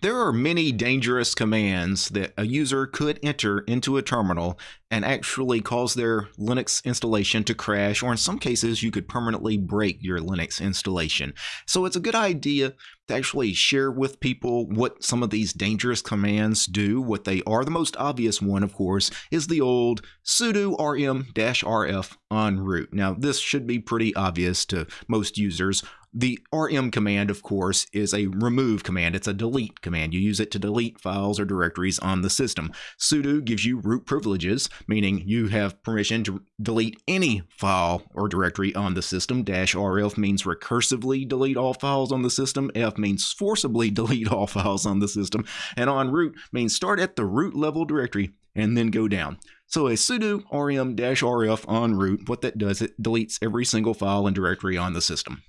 There are many dangerous commands that a user could enter into a terminal and actually cause their Linux installation to crash, or in some cases, you could permanently break your Linux installation. So it's a good idea to actually share with people what some of these dangerous commands do, what they are. The most obvious one, of course, is the old sudo rm-rf on root. Now, this should be pretty obvious to most users. The rm command, of course, is a remove command. It's a delete command. You use it to delete files or directories on the system. sudo gives you root privileges, meaning you have permission to delete any file or directory on the system. Dash rf means recursively delete all files on the system. F means forcibly delete all files on the system. And on root means start at the root level directory and then go down. So a sudo rm-rf on root, what that does, it deletes every single file and directory on the system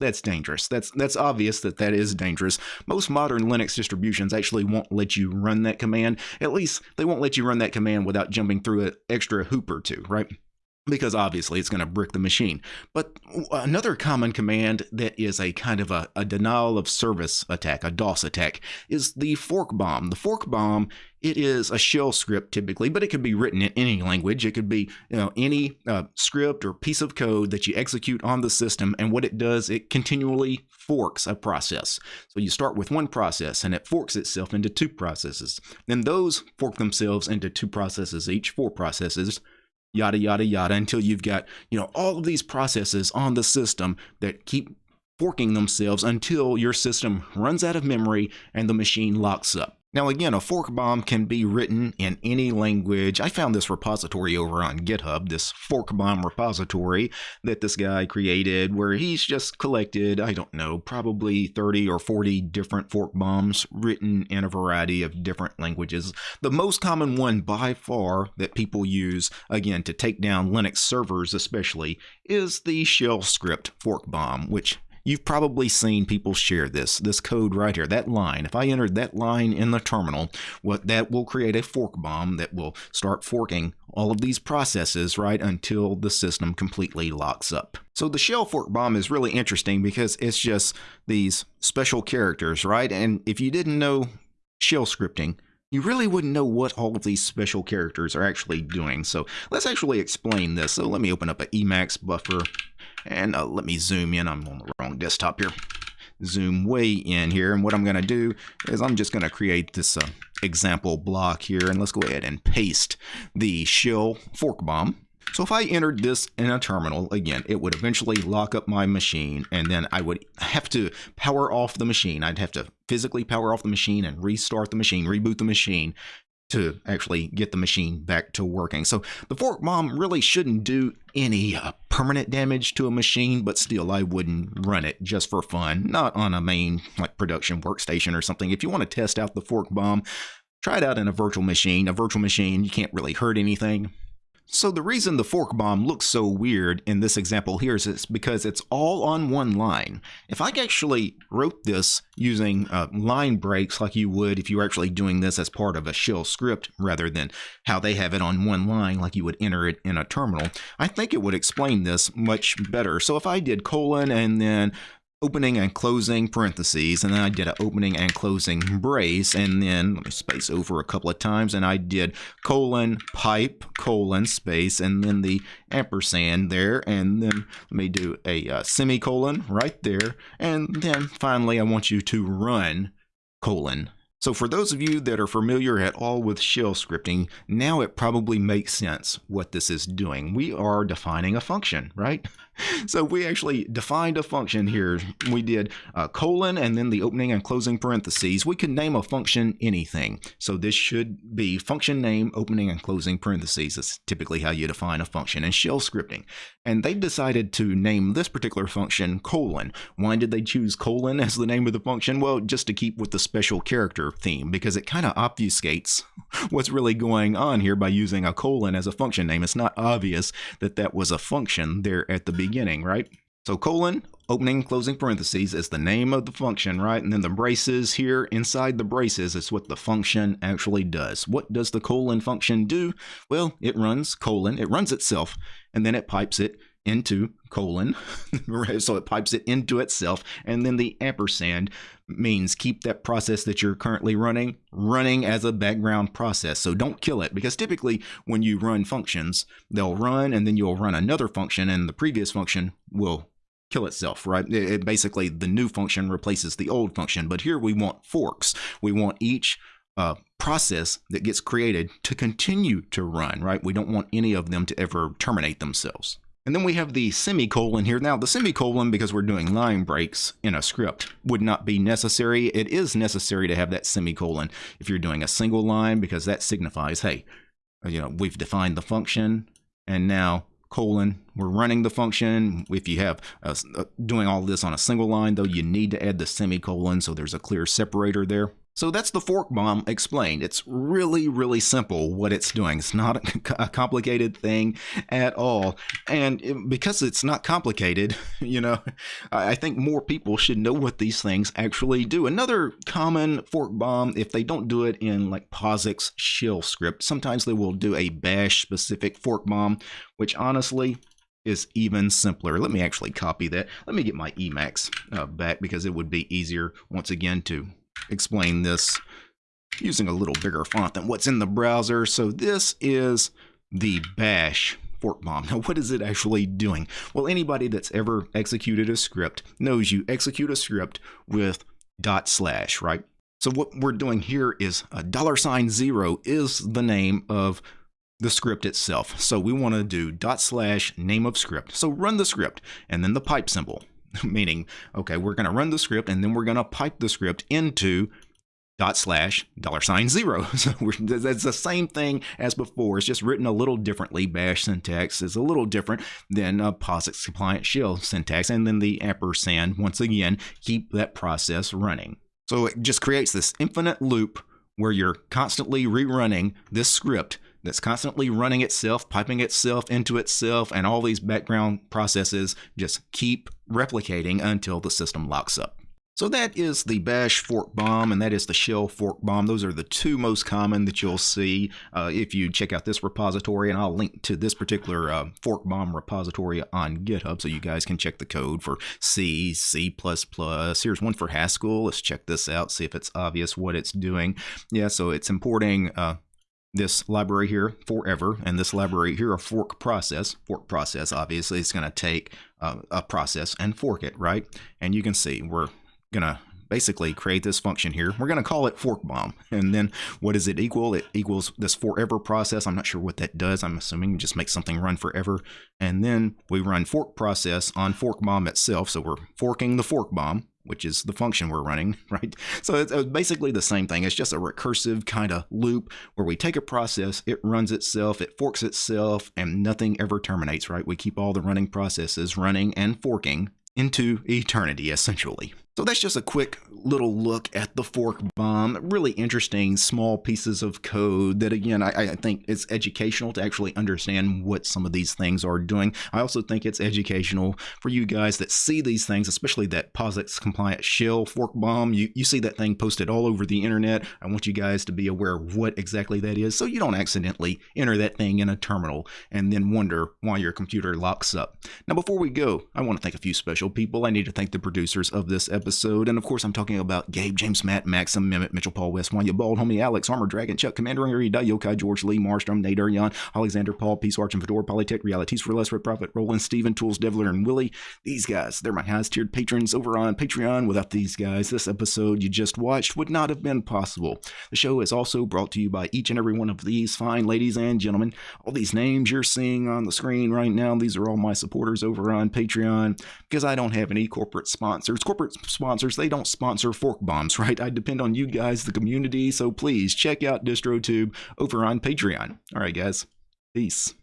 that's dangerous. That's that's obvious that that is dangerous. Most modern Linux distributions actually won't let you run that command. At least they won't let you run that command without jumping through an extra hoop or two, right? Because obviously it's going to brick the machine. But another common command that is a kind of a, a, denial of service attack, a DOS attack, is the fork bomb. The fork bomb, it is a shell script typically, but it could be written in any language. It could be you know any uh, script or piece of code that you execute on the system, and what it does, it continually forks a process. So you start with one process, and it forks itself into two processes. Then those fork themselves into two processes each, four processes yada, yada, yada, until you've got, you know, all of these processes on the system that keep forking themselves until your system runs out of memory and the machine locks up. Now again, a fork bomb can be written in any language. I found this repository over on GitHub, this fork bomb repository that this guy created where he's just collected, I don't know, probably 30 or 40 different fork bombs written in a variety of different languages. The most common one by far that people use, again, to take down Linux servers especially, is the shell script fork bomb, which You've probably seen people share this, this code right here, that line. If I entered that line in the terminal, what that will create a fork bomb that will start forking all of these processes, right, until the system completely locks up. So the shell fork bomb is really interesting because it's just these special characters, right? And if you didn't know shell scripting, you really wouldn't know what all of these special characters are actually doing. So let's actually explain this. So let me open up an Emacs buffer and uh, let me zoom in. I'm on the wrong desktop here. Zoom way in here. And what I'm going to do is I'm just going to create this uh, example block here. And let's go ahead and paste the shell fork bomb. So if I entered this in a terminal, again, it would eventually lock up my machine and then I would have to power off the machine. I'd have to physically power off the machine and restart the machine, reboot the machine to actually get the machine back to working. So the fork bomb really shouldn't do any uh, permanent damage to a machine, but still I wouldn't run it just for fun, not on a main like production workstation or something. If you want to test out the fork bomb, try it out in a virtual machine. A virtual machine, you can't really hurt anything. So the reason the fork bomb looks so weird in this example here is it's because it's all on one line. If I actually wrote this using uh, line breaks like you would if you were actually doing this as part of a shell script rather than how they have it on one line like you would enter it in a terminal, I think it would explain this much better. So if I did colon and then opening and closing parentheses, and then I did an opening and closing brace, and then let me space over a couple of times, and I did colon pipe colon space, and then the ampersand there, and then let me do a uh, semicolon right there, and then finally I want you to run colon so for those of you that are familiar at all with shell scripting, now it probably makes sense what this is doing. We are defining a function, right? So we actually defined a function here. We did a colon and then the opening and closing parentheses. We could name a function anything. So this should be function name, opening and closing parentheses. That's typically how you define a function in shell scripting. And they decided to name this particular function colon. Why did they choose colon as the name of the function? Well, just to keep with the special character theme because it kind of obfuscates what's really going on here by using a colon as a function name. It's not obvious that that was a function there at the beginning, right? So colon, opening closing parentheses is the name of the function, right? And then the braces here inside the braces is what the function actually does. What does the colon function do? Well, it runs colon, it runs itself, and then it pipes it into colon, so it pipes it into itself, and then the ampersand means keep that process that you're currently running running as a background process. So don't kill it because typically when you run functions, they'll run and then you'll run another function, and the previous function will kill itself, right? It, it basically the new function replaces the old function. But here we want forks. We want each uh, process that gets created to continue to run, right? We don't want any of them to ever terminate themselves. And then we have the semicolon here. Now, the semicolon, because we're doing line breaks in a script, would not be necessary. It is necessary to have that semicolon if you're doing a single line, because that signifies, hey, you know, we've defined the function, and now colon, we're running the function. If you have uh, doing all this on a single line, though, you need to add the semicolon so there's a clear separator there. So that's the fork bomb explained. It's really, really simple what it's doing. It's not a complicated thing at all. And because it's not complicated, you know, I think more people should know what these things actually do. Another common fork bomb, if they don't do it in like POSIX shell script, sometimes they will do a bash specific fork bomb, which honestly is even simpler. Let me actually copy that. Let me get my Emacs uh, back because it would be easier once again to explain this using a little bigger font than what's in the browser. So this is the bash fork bomb. Now, what is it actually doing? Well, anybody that's ever executed a script knows you execute a script with dot slash, right? So what we're doing here is a dollar sign zero is the name of the script itself. So we want to do dot slash name of script. So run the script and then the pipe symbol. meaning, okay, we're going to run the script and then we're going to pipe the script into dot slash dollar sign zero. So that's the same thing as before. It's just written a little differently. Bash syntax is a little different than a POSIX compliant shell syntax. And then the ampersand, once again, keep that process running. So it just creates this infinite loop where you're constantly rerunning this script that's constantly running itself, piping itself into itself, and all these background processes just keep replicating until the system locks up. So that is the bash fork bomb and that is the shell fork bomb. Those are the two most common that you'll see uh, if you check out this repository. And I'll link to this particular uh, fork bomb repository on GitHub so you guys can check the code for C, C++. Here's one for Haskell. Let's check this out, see if it's obvious what it's doing. Yeah, so it's importing uh, this library here forever and this library here a fork process fork process obviously is going to take Uh, a process and fork it right? And you can see we're going to basically create this function here we're going to call it fork bomb and then what does it equal it equals this forever process i'm not sure what that does i'm assuming just make something run forever and then we run fork process on fork bomb itself so we're forking the fork bomb which is the function we're running, right? So it's basically the same thing. It's just a recursive kind of loop where we take a process, it runs itself, it forks itself, and nothing ever terminates, right? We keep all the running processes running and forking into eternity, essentially. So that's just a quick little look at the fork bomb. Really interesting small pieces of code that, again, I, I, think it's educational to actually understand what some of these things are doing. I also think it's educational for you guys that see these things, especially that POSIX compliant shell fork bomb. You, you see that thing posted all over the internet. I want you guys to be aware of what exactly that is so you don't accidentally enter that thing in a terminal and then wonder why your computer locks up. Now, before we go, I want to thank a few special people. I need to thank the producers of this episode episode. And of course, I'm talking about Gabe, James, Matt, Maxim, Mehmet, Mitchell, Paul, West, Wanya, Bald, Homie, Alex, Armor Dragon, Chuck, Commander, Ari, Yokai, George, Lee, Marstrom, Nate, Jan, Alexander, Paul, Peace, Arch, and Fedora, Polytech, Realities for Less, Red Prophet, Roland, Steven, Tools, Devler, and Willie. These guys, they're my highest tiered patrons over on Patreon. Without these guys, this episode you just watched would not have been possible. The show is also brought to you by each and every one of these fine ladies and gentlemen. All these names you're seeing on the screen right now, these are all my supporters over on Patreon because I don't have any corporate sponsors. Corporate sponsors, they don't sponsor fork bombs, right? I depend on you guys, the community, so please check out DistroTube over on Patreon. All right, guys. Peace.